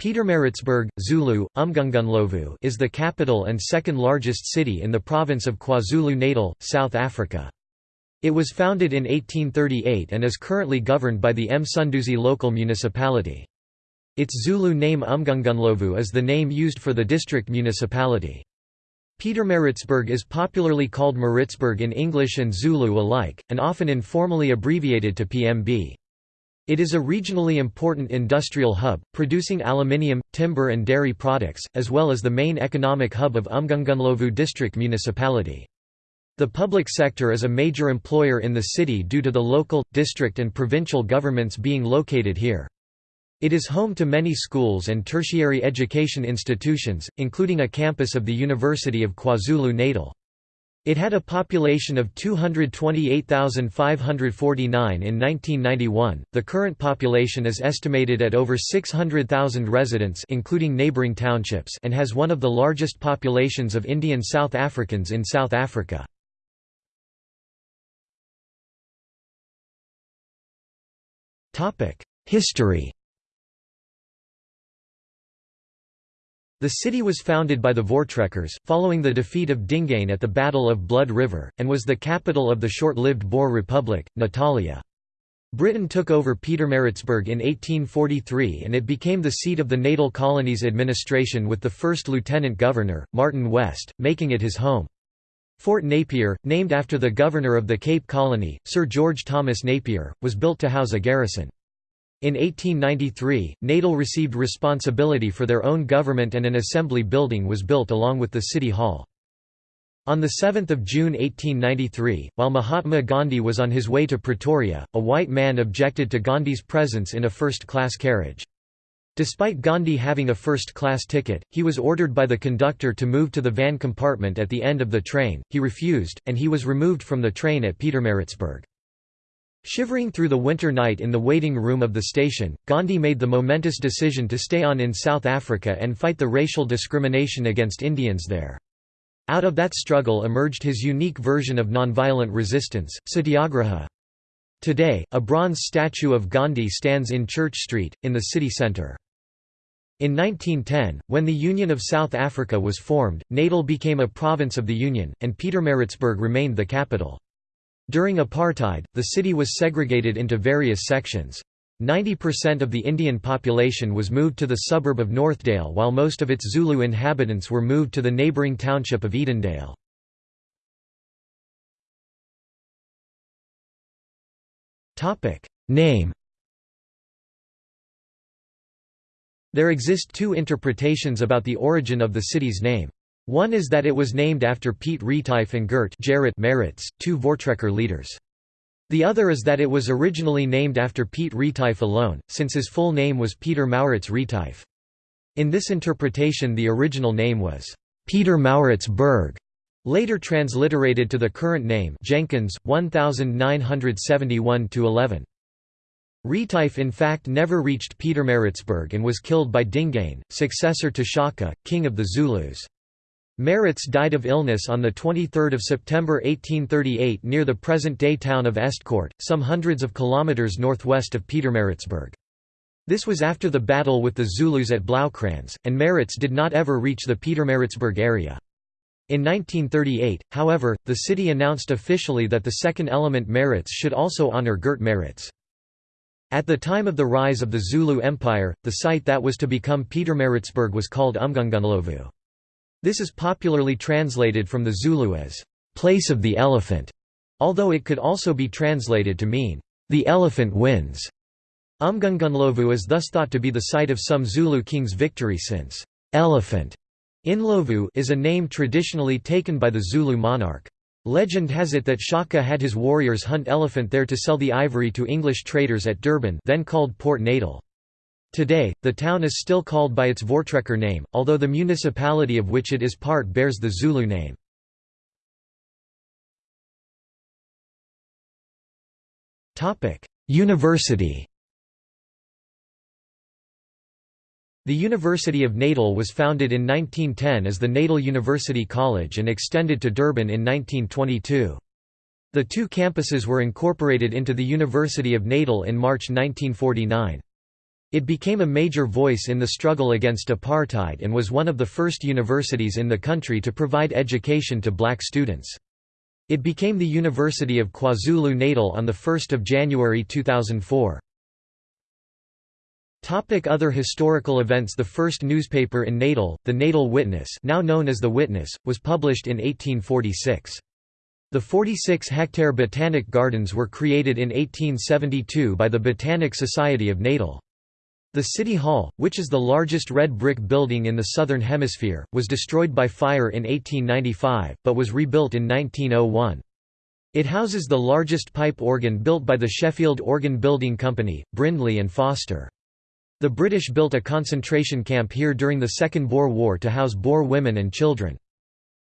Pietermaritzburg, Zulu, Umgungundlovu is the capital and second largest city in the province of KwaZulu-Natal, South Africa. It was founded in 1838 and is currently governed by the Msunduzi local municipality. Its Zulu name Umgungundlovu is the name used for the district municipality. Pietermaritzburg is popularly called Maritzburg in English and Zulu alike, and often informally abbreviated to PMB. It is a regionally important industrial hub, producing aluminium, timber and dairy products, as well as the main economic hub of Umgungundlovu district municipality. The public sector is a major employer in the city due to the local, district and provincial governments being located here. It is home to many schools and tertiary education institutions, including a campus of the University of KwaZulu-Natal. It had a population of 228,549 in 1991. The current population is estimated at over 600,000 residents including neighboring townships and has one of the largest populations of Indian South Africans in South Africa. Topic: History The city was founded by the Voortrekkers, following the defeat of Dingaan at the Battle of Blood River, and was the capital of the short-lived Boer Republic, Natalia. Britain took over Pietermaritzburg in 1843 and it became the seat of the Natal Colonies administration with the first lieutenant governor, Martin West, making it his home. Fort Napier, named after the governor of the Cape Colony, Sir George Thomas Napier, was built to house a garrison. In 1893, Natal received responsibility for their own government and an assembly building was built along with the city hall. On 7 June 1893, while Mahatma Gandhi was on his way to Pretoria, a white man objected to Gandhi's presence in a first-class carriage. Despite Gandhi having a first-class ticket, he was ordered by the conductor to move to the van compartment at the end of the train, he refused, and he was removed from the train at Pietermaritzburg. Shivering through the winter night in the waiting room of the station, Gandhi made the momentous decision to stay on in South Africa and fight the racial discrimination against Indians there. Out of that struggle emerged his unique version of nonviolent resistance, satyagraha. Today, a bronze statue of Gandhi stands in Church Street, in the city centre. In 1910, when the Union of South Africa was formed, Natal became a province of the Union, and Pietermaritzburg remained the capital. During apartheid, the city was segregated into various sections. 90% of the Indian population was moved to the suburb of Northdale while most of its Zulu inhabitants were moved to the neighbouring township of Edendale. Name There exist two interpretations about the origin of the city's name. One is that it was named after Piet Retief and Gert Gerrit Maritz, two Voortrekker leaders. The other is that it was originally named after Piet Retief alone, since his full name was Peter Maurits Retief. In this interpretation the original name was Peter Maurits Berg, later transliterated to the current name Jenkins, 1971–11. Retief in fact never reached Pietermaritzburg and was killed by Dingaan, successor to Shaka, king of the Zulus. Maritz died of illness on 23 September 1838 near the present-day town of Estcourt, some hundreds of kilometres northwest of Pietermaritzburg. This was after the battle with the Zulus at Bloukrans, and Maritz did not ever reach the Pietermaritzburg area. In 1938, however, the city announced officially that the second element Maritz should also honour Gert Maritz. At the time of the rise of the Zulu Empire, the site that was to become Pietermaritzburg was called Umgungundlovu. This is popularly translated from the Zulu as, "...place of the elephant", although it could also be translated to mean, "...the elephant wins". Umgungundlovu is thus thought to be the site of some Zulu king's victory since, "...elephant", Inlovu is a name traditionally taken by the Zulu monarch. Legend has it that Shaka had his warriors hunt elephant there to sell the ivory to English traders at Durban then called Port Natal. Today, the town is still called by its Voortrekker name, although the municipality of which it is part bears the Zulu name. University The University of Natal was founded in 1910 as the Natal University College and extended to Durban in 1922. The two campuses were incorporated into the University of Natal in March 1949. It became a major voice in the struggle against apartheid and was one of the first universities in the country to provide education to black students. It became the University of KwaZulu-Natal on 1 January 2004. Topic other historical events The first newspaper in Natal, the Natal Witness now known as The Witness, was published in 1846. The 46-hectare Botanic Gardens were created in 1872 by the Botanic Society of Natal. The City Hall, which is the largest red brick building in the Southern Hemisphere, was destroyed by fire in 1895, but was rebuilt in 1901. It houses the largest pipe organ built by the Sheffield Organ Building Company, Brindley and Foster. The British built a concentration camp here during the Second Boer War to house Boer women and children.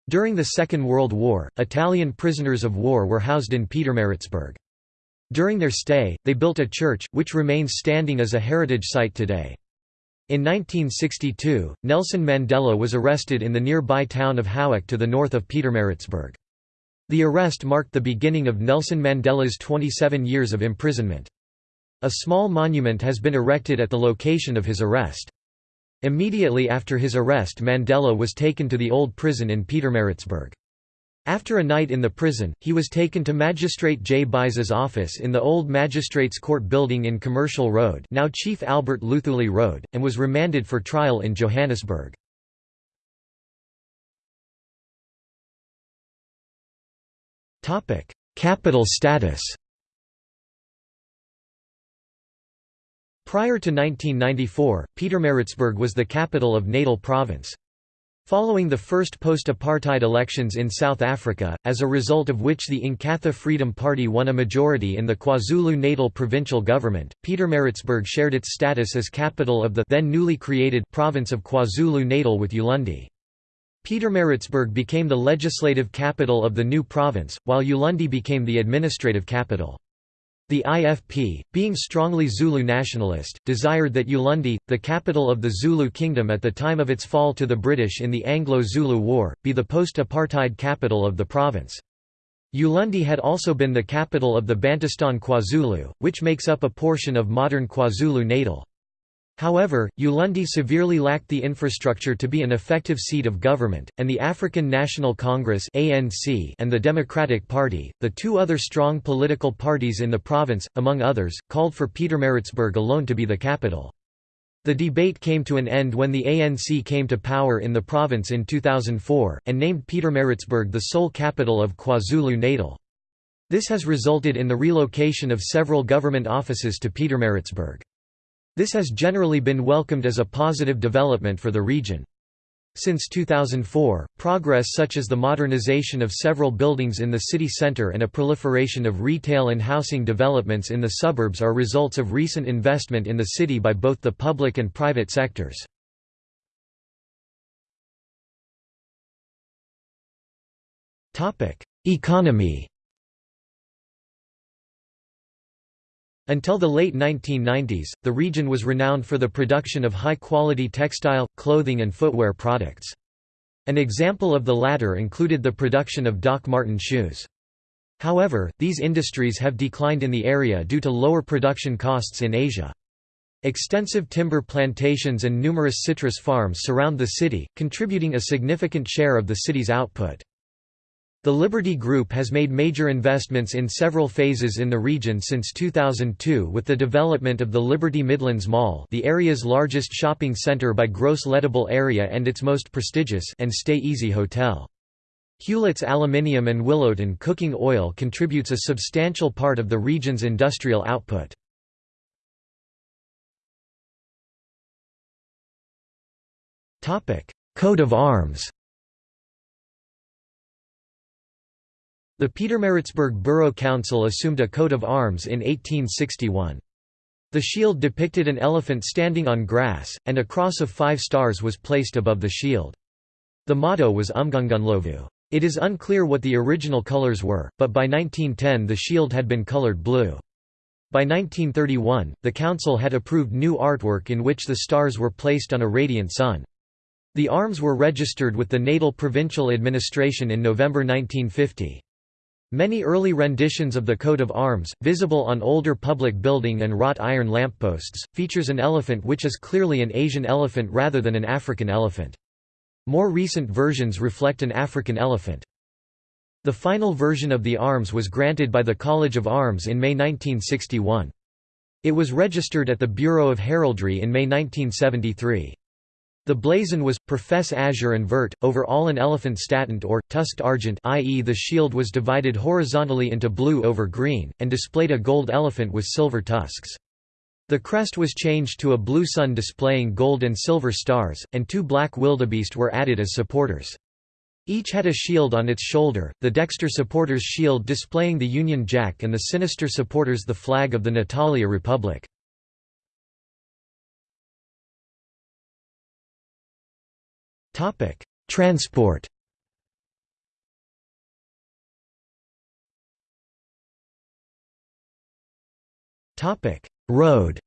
During the Second World War, Italian prisoners of war were housed in Pietermaritzburg. During their stay, they built a church, which remains standing as a heritage site today. In 1962, Nelson Mandela was arrested in the nearby town of Howick to the north of Pietermaritzburg. The arrest marked the beginning of Nelson Mandela's 27 years of imprisonment. A small monument has been erected at the location of his arrest. Immediately after his arrest Mandela was taken to the old prison in Pietermaritzburg. After a night in the prison, he was taken to Magistrate J. Bize's office in the old Magistrates Court building in Commercial Road now Chief Albert Luthuli Road, and was remanded for trial in Johannesburg. Capital status Prior to 1994, Pietermaritzburg was the capital of Natal Province. Following the first post-apartheid elections in South Africa, as a result of which the Inkatha Freedom Party won a majority in the KwaZulu-Natal provincial government, Pietermaritzburg shared its status as capital of the then newly created province of KwaZulu-Natal with Ulundi. Pietermaritzburg became the legislative capital of the new province, while Ulundi became the administrative capital. The IFP, being strongly Zulu nationalist, desired that Ulundi, the capital of the Zulu kingdom at the time of its fall to the British in the Anglo-Zulu War, be the post-apartheid capital of the province. Ulundi had also been the capital of the Bantustan KwaZulu, which makes up a portion of modern KwaZulu-Natal. However, Ulundi severely lacked the infrastructure to be an effective seat of government, and the African National Congress and the Democratic Party, the two other strong political parties in the province, among others, called for Pietermaritzburg alone to be the capital. The debate came to an end when the ANC came to power in the province in 2004, and named Pietermaritzburg the sole capital of KwaZulu-Natal. This has resulted in the relocation of several government offices to Pietermaritzburg. This has generally been welcomed as a positive development for the region. Since 2004, progress such as the modernization of several buildings in the city centre and a proliferation of retail and housing developments in the suburbs are results of recent investment in the city by both the public and private sectors. Economy Until the late 1990s, the region was renowned for the production of high-quality textile, clothing and footwear products. An example of the latter included the production of Doc Marten shoes. However, these industries have declined in the area due to lower production costs in Asia. Extensive timber plantations and numerous citrus farms surround the city, contributing a significant share of the city's output. The Liberty Group has made major investments in several phases in the region since 2002 with the development of the Liberty Midlands Mall the area's largest shopping centre by gross lettable area and its most prestigious and Stay Easy Hotel. Hulett's aluminium and Willowton cooking oil contributes a substantial part of the region's industrial output. Coat of arms The Pietermaritzburg Borough Council assumed a coat of arms in 1861. The shield depicted an elephant standing on grass, and a cross of five stars was placed above the shield. The motto was Umgungundlovu. It is unclear what the original colors were, but by 1910 the shield had been colored blue. By 1931, the council had approved new artwork in which the stars were placed on a radiant sun. The arms were registered with the Natal Provincial Administration in November 1950. Many early renditions of the coat of arms, visible on older public building and wrought iron lampposts, features an elephant which is clearly an Asian elephant rather than an African elephant. More recent versions reflect an African elephant. The final version of the arms was granted by the College of Arms in May 1961. It was registered at the Bureau of Heraldry in May 1973. The blazon was, per fess azure and vert, over all an elephant statant or, tusked argent i.e. the shield was divided horizontally into blue over green, and displayed a gold elephant with silver tusks. The crest was changed to a blue sun displaying gold and silver stars, and two black wildebeest were added as supporters. Each had a shield on its shoulder, the dexter supporters' shield displaying the Union Jack and the sinister supporters the flag of the Natalia Republic. Transport Topic: Road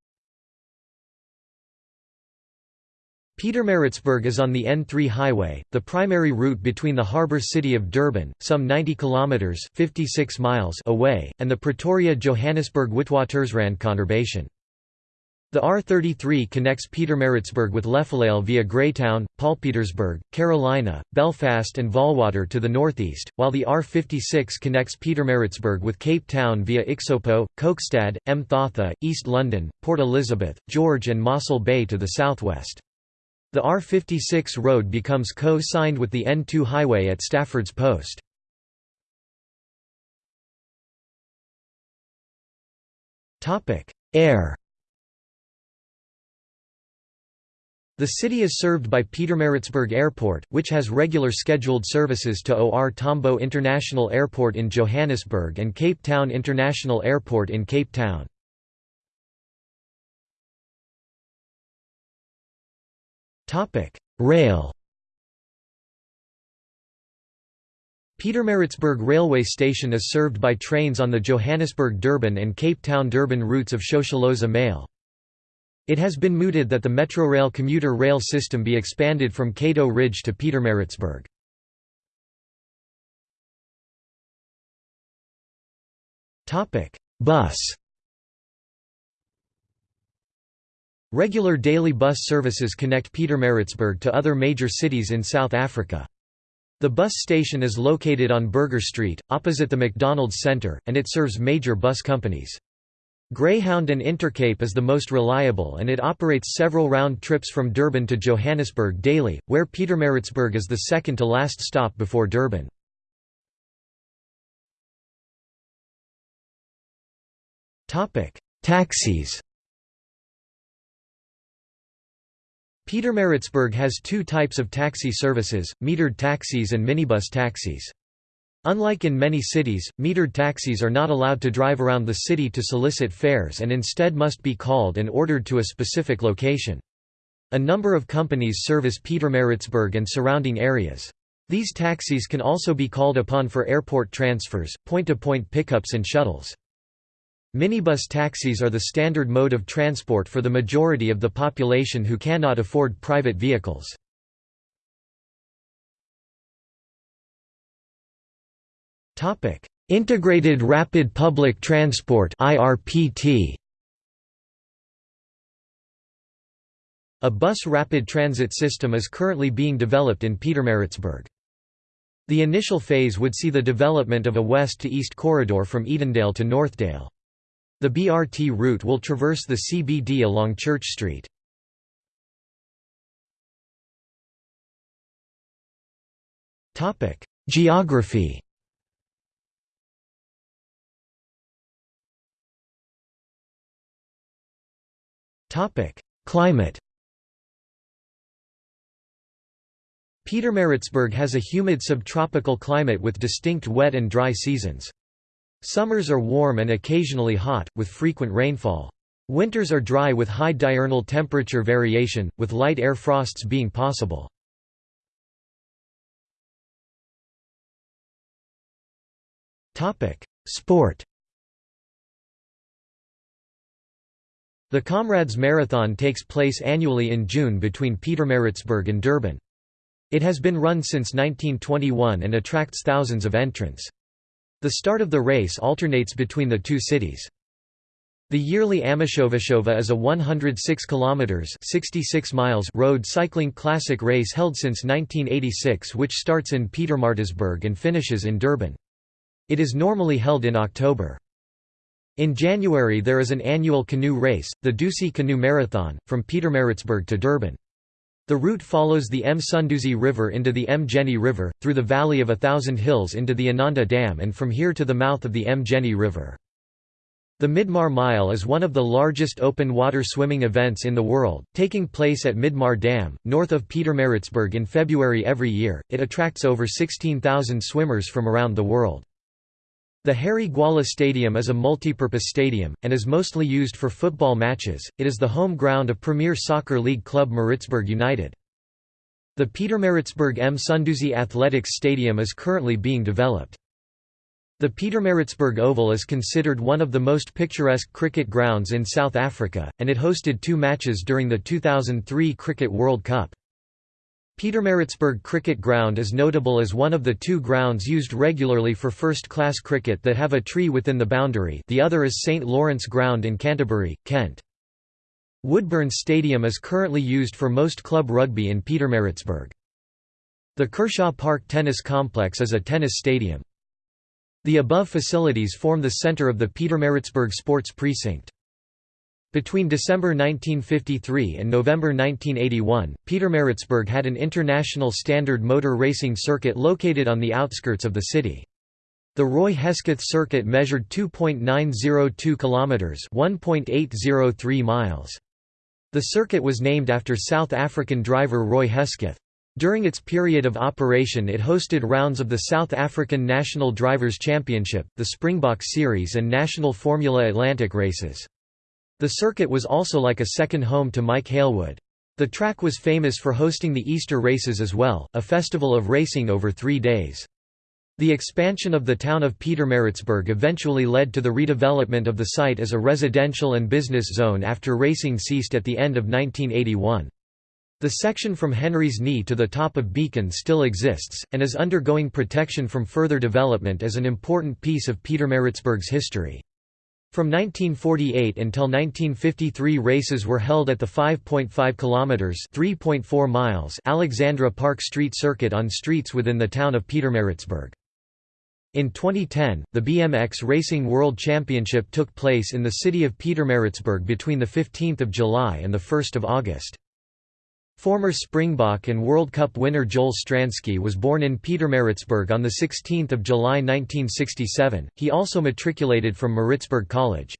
Pietermaritzburg is on the N3 highway, the primary route between the harbour city of Durban, some 90 kilometres 56 miles away, and the Pretoria-Johannesburg-Witwatersrand conurbation. The R33 connects Pietermaritzburg with Lephalale via Greytown, Paulpietersburg, Carolina, Belfast and Vaal-Water to the northeast, while the R56 connects Pietermaritzburg with Cape Town via Ixopo, Kokstad, Mthatha, East London, Port Elizabeth, George and Mossel Bay to the southwest. The R56 road becomes co-signed with the N2 highway at Stafford's Post. Air The city is served by Pietermaritzburg Airport, which has regular scheduled services to OR Tambo International Airport in Johannesburg and Cape Town International Airport in Cape Town. Rail Pietermaritzburg Railway Station is served by trains on the Johannesburg-Durban and Cape Town-Durban routes of Shosholoza Mail. It has been mooted that the Metrorail commuter rail system be expanded from Cato Ridge to Pietermaritzburg. Bus Regular daily bus services connect Pietermaritzburg to other major cities in South Africa. The bus station is located on Burger Street, opposite the McDonald's Center, and it serves major bus companies. Greyhound and Intercape is the most reliable and it operates several round trips from Durban to Johannesburg daily, where Pietermaritzburg is the second to last stop before Durban. Taxis Pietermaritzburg has two types of taxi services, metered taxis and minibus taxis. Unlike in many cities, metered taxis are not allowed to drive around the city to solicit fares and instead must be called and ordered to a specific location. A number of companies service Pietermaritzburg and surrounding areas. These taxis can also be called upon for airport transfers, point-to-point -point pickups and shuttles. Minibus taxis are the standard mode of transport for the majority of the population who cannot afford private vehicles. Integrated Rapid Public Transport IRPT A bus rapid transit system is currently being developed in Pietermaritzburg. The initial phase would see the development of a west-to-east corridor from Edendale to Northdale. The BRT route will traverse the CBD along Church Street. Geography Topic: Climate. Pietermaritzburg has a humid subtropical climate with distinct wet and dry seasons. Summers are warm and occasionally hot, with frequent rainfall. Winters are dry with high diurnal temperature variation, with light air frosts being possible. Sport The Comrades Marathon takes place annually in June between Pietermaritzburg and Durban. It has been run since 1921 and attracts thousands of entrants. The start of the race alternates between the two cities. The yearly Amashovashova is a 106 kilometers (66 miles) road cycling classic race held since 1986 which starts in Pietermaritzburg and finishes in Durban. It is normally held in October. In January there is an annual canoe race, the Dusi Canoe Marathon, from Pietermaritzburg to Durban. The route follows the Msunduzi River into the Mgeni River, through the Valley of a Thousand Hills into the Inanda Dam and from here to the mouth of the Mgeni River. The Midmar Mile is one of the largest open water swimming events in the world, taking place at Midmar Dam, north of Pietermaritzburg in February every year. It attracts over 16,000 swimmers from around the world. The Harry Gwala Stadium is a multipurpose stadium, and is mostly used for football matches. It is the home ground of Premier Soccer League club Maritzburg United. The Pietermaritzburg Msunduzi Athletics Stadium is currently being developed. The Pietermaritzburg Oval is considered one of the most picturesque cricket grounds in South Africa, and it hosted two matches during the 2003 Cricket World Cup. Pietermaritzburg Cricket Ground is notable as one of the two grounds used regularly for first-class cricket that have a tree within the boundary the other is St Lawrence Ground in Canterbury, Kent. Woodburn Stadium is currently used for most club rugby in Pietermaritzburg. The Kershaw Park Tennis Complex is a tennis stadium. The above facilities form the center of the Pietermaritzburg Sports Precinct. Between December 1953 and November 1981, Pietermaritzburg had an international standard motor racing circuit located on the outskirts of the city. The Roy Hesketh circuit measured 2.902 kilometers, 1.803 miles. The circuit was named after South African driver Roy Hesketh. During its period of operation it hosted rounds of the South African National Drivers' Championship, the Springbok Series and National Formula Atlantic races. The circuit was also like a second home to Mike Hailwood. The track was famous for hosting the Easter races as well, a festival of racing over three days. The expansion of the town of Pietermaritzburg eventually led to the redevelopment of the site as a residential and business zone after racing ceased at the end of 1981. The section from Henry's Knee to the top of Beacon still exists, and is undergoing protection from further development as an important piece of Pietermaritzburg's history. From 1948 until 1953 races were held at the 5.5 kilometers (3.4 miles) Alexandra Park Street Circuit on streets within the town of Pietermaritzburg. In 2010, the BMX Racing World Championship took place in the city of Pietermaritzburg between the 15th of July and the 1st of August. Former Springbok and World Cup winner Joel Stransky was born in Pietermaritzburg on 16 July 1967, he also matriculated from Maritzburg College.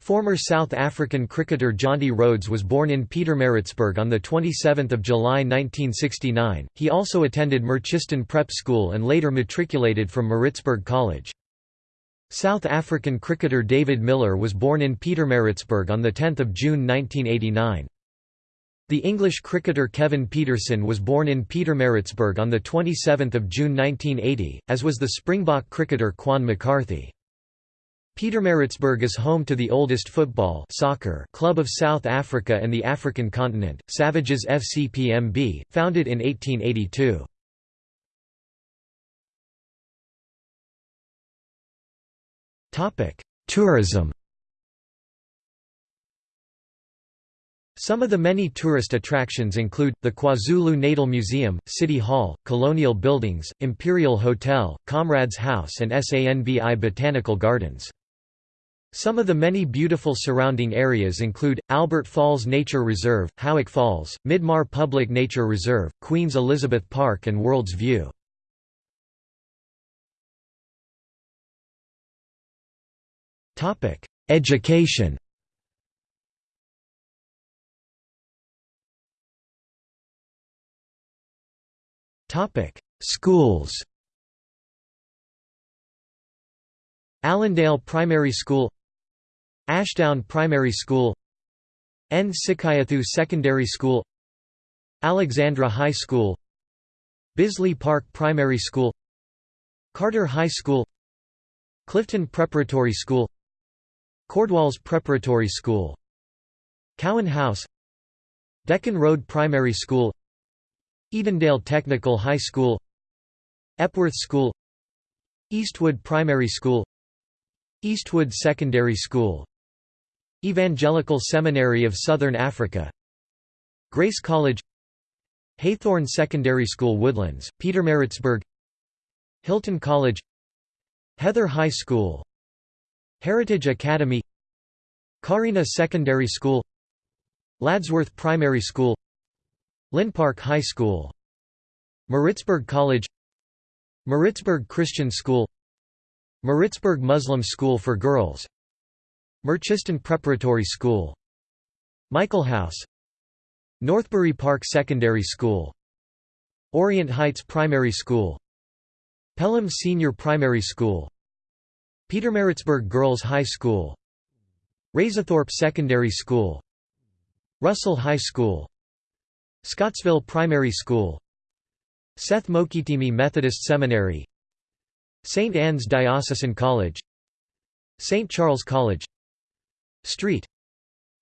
Former South African cricketer Jonty Rhodes was born in Pietermaritzburg on 27 July 1969, he also attended Merchiston Prep School and later matriculated from Maritzburg College. South African cricketer David Miller was born in Pietermaritzburg on 10 June 1989. The English cricketer Kevin Pietersen was born in Pietermaritzburg on 27 June 1980, as was the Springbok cricketer Cuan McCarthy. Pietermaritzburg is home to the oldest football soccer club of South Africa and the African continent, Savages FC PMB, founded in 1882. Tourism Some of the many tourist attractions include, the KwaZulu Natal Museum, City Hall, Colonial Buildings, Imperial Hotel, Comrades House and SANBI Botanical Gardens. Some of the many beautiful surrounding areas include, Albert Falls Nature Reserve, Howick Falls, Midmar Public Nature Reserve, Queen's Elizabeth Park and World's View. Education Schools Allendale Primary School Ashdown Primary School N. Sikayathu Secondary School Alexandra High School Bisley Park Primary School Carter High School Clifton Preparatory School Cordwalls Preparatory School Cowan House Deccan Road Primary School Edendale Technical High School Epworth School Eastwood Primary School Eastwood Secondary School Evangelical Seminary of Southern Africa Grace College Haythorne Secondary School Woodlands, Pietermaritzburg Hilton College Heather High School Heritage Academy Carina Secondary School Ladsworth Primary School Linpark High School Maritzburg College Maritzburg Christian School Maritzburg Muslim School for Girls Merchiston Preparatory School Michael House Northbury Park Secondary School Orient Heights Primary School Pelham Senior Primary School Pietermaritzburg Girls High School Raisethorpe Secondary School Russell High School Scottsville Primary School Seth Mokitimi Methodist Seminary St. Anne's Diocesan College St. Charles College St.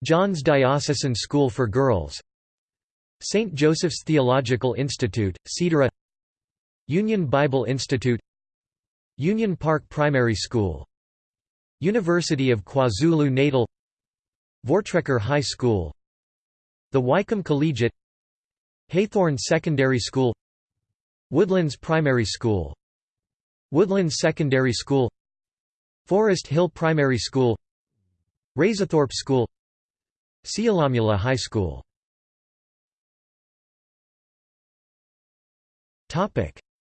John's Diocesan School for Girls St. Joseph's Theological Institute, Cedara Union Bible Institute Union Park Primary School University of KwaZulu-Natal Voortrekker High School The Wykeham Collegiate Haythorne Secondary School Woodlands Primary School Woodlands Secondary School Forest Hill Primary School Raisethorpe School Seolamula High School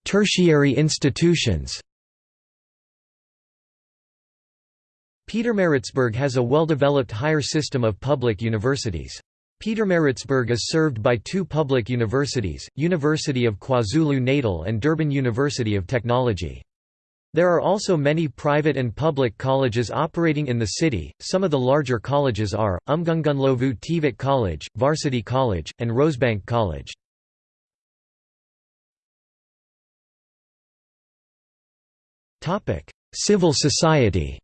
Tertiary institutions Peter Pietermaritzburg has a well-developed higher system of public universities. Pietermaritzburg is served by two public universities, University of KwaZulu-Natal and Durban University of Technology. There are also many private and public colleges operating in the city. Some of the larger colleges are Umgungundlovu TVET College, Varsity College, and Rosebank College. Topic: Civil society.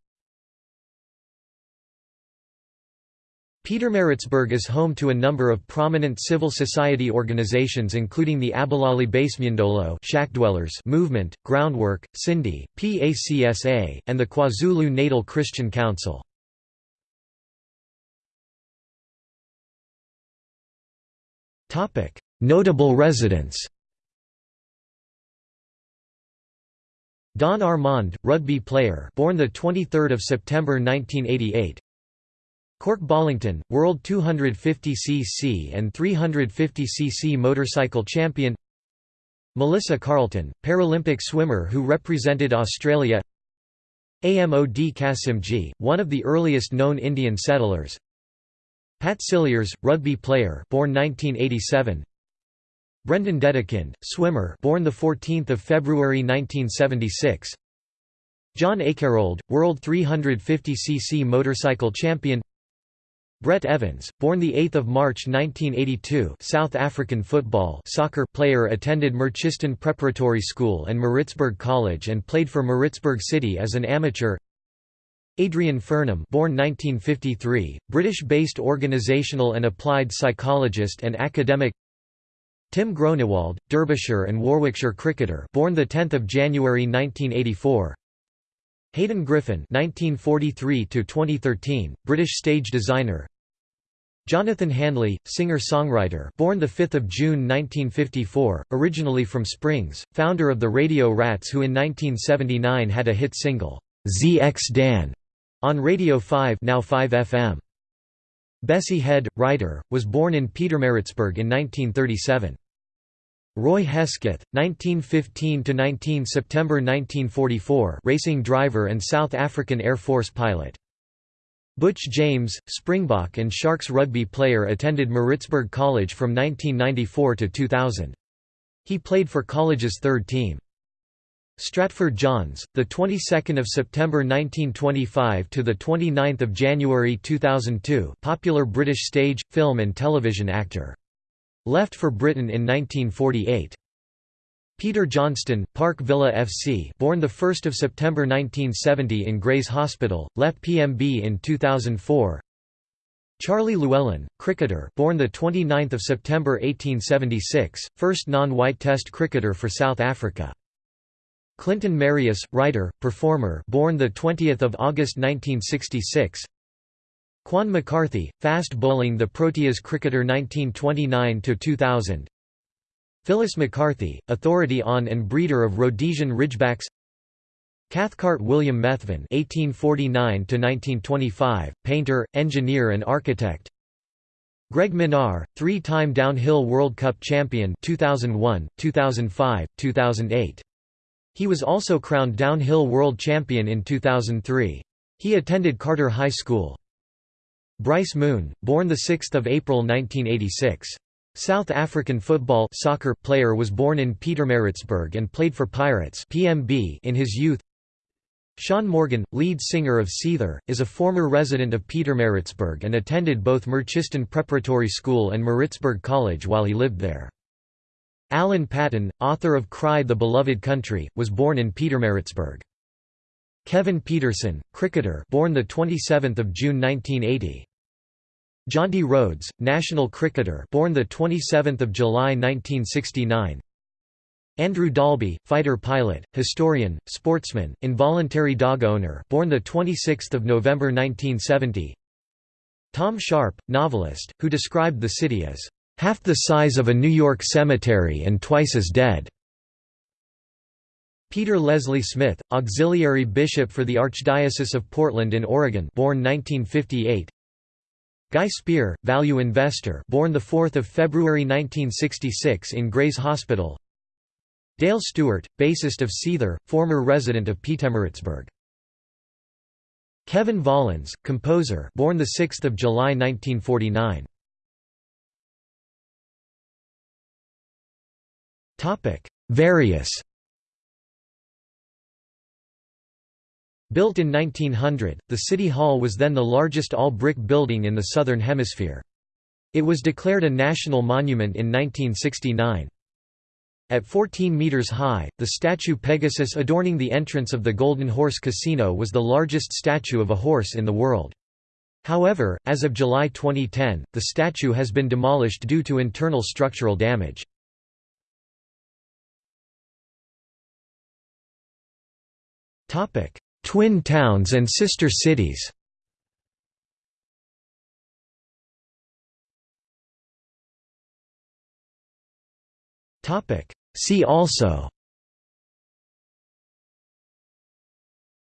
Pietermaritzburg is home to a number of prominent civil society organizations including the Abahlali baseMjondolo movement, Groundwork, CINDI, PACSA, and the KwaZulu-Natal Christian Council. Notable residents Don Armand, rugby player, born the 23rd of September 1988. Kork Ballington, World 250cc and 350cc motorcycle champion. Melissa Carlton, Paralympic swimmer who represented Australia. Amod Kasimji, one of the earliest known Indian settlers. Pat Cilliers, rugby player born 1987 Brendan Dedekind, swimmer born 14 February 1976 John Ekerold, World 350cc motorcycle champion Brett Evans, born 8 March 1982 South African football soccer player attended Merchiston Preparatory School and Maritzburg College and played for Maritzburg City as an amateur. Adrian Furnham born 1953, British-based organisational and applied psychologist and academic. Tim Groenewald, Derbyshire and Warwickshire cricketer born 10 January 1984 Hayden Griffin (1943–2013), British stage designer. Jonathan Handley, singer-songwriter, born the 5th of June 1954, originally from Springs, founder of the Radio Rats, who in 1979 had a hit single "ZX Dan" on Radio 5, now 5 FM. Bessie Head, writer, was born in Pietermaritzburg in 1937. Roy Hesketh, 1915–19 September 1944 racing driver and South African Air Force pilot. Butch James, Springbok and Sharks rugby player attended Maritzburg College from 1994 to 2000. He played for college's third team. Stratford Johns, the 22nd of September 1925 to the 29th of January 2002, popular British stage, film and television actor. Left for Britain in 1948. Peter Johnston, Park Villa FC born 1 September 1970 in Grey's Hospital, left PMB in 2004 Charlie Llewellyn, cricketer born 29 September 1876, first non-white test cricketer for South Africa. Clinton Marius, writer, performer, born the 20th of August 1966. Cuan McCarthy, fast bowling the Proteas cricketer 1929 to 2000. Phyllis McCarthy, authority on and breeder of Rhodesian Ridgebacks. Cathcart William Methven (1849–1925), painter, engineer, and architect. Greg Minnaar, three-time downhill World Cup champion 2001, 2005, 2008. He was also crowned downhill world champion in 2003. He attended Carter High School. Bryce Moon, born 6 April 1986. South African football soccer player was born in Pietermaritzburg and played for Pirates PMB in his youth. Shaun Morgan, lead singer of Seether, is a former resident of Pietermaritzburg and attended both Merchiston Preparatory School and Maritzburg College while he lived there. Alan Paton, author of Cry the Beloved Country, was born in Pietermaritzburg. Kevin Pietersen, cricketer born 27 June 1980. Jonty Rhodes, national cricketer born 27 July 1969. Andrew Dalby, fighter pilot, historian, sportsman, involuntary dog owner born 26 November 1970. Tom Sharpe, novelist, who described the city as half the size of a New York cemetery and twice as dead. Peter Leslie Smith, auxiliary bishop for the Archdiocese of Portland in Oregon, born 1958. Guy Spier, value investor, born the 4th of February 1966 in Grey's Hospital. Dale Stewart, bassist of Seether, former resident of Pietermaritzburg. Kevin Volans, composer, born the 6th of July 1949. Topic: Various Built in 1900, the City Hall was then the largest all-brick building in the Southern Hemisphere. It was declared a national monument in 1969. At 14 metres high, the statue Pegasus adorning the entrance of the Golden Horse Casino was the largest statue of a horse in the world. However, as of July 2010, the statue has been demolished due to internal structural damage. Twin towns and sister cities. See also.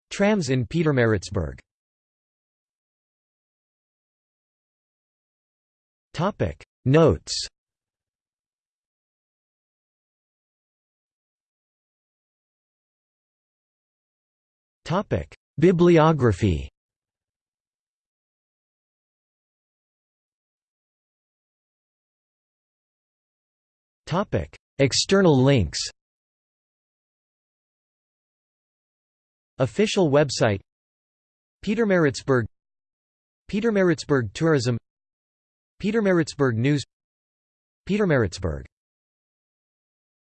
Trams in Pietermaritzburg Notes Bibliography. Topic: External links. Official website. Pietermaritzburg Pietermaritzburg Tourism. Pietermaritzburg News. Pietermaritzburg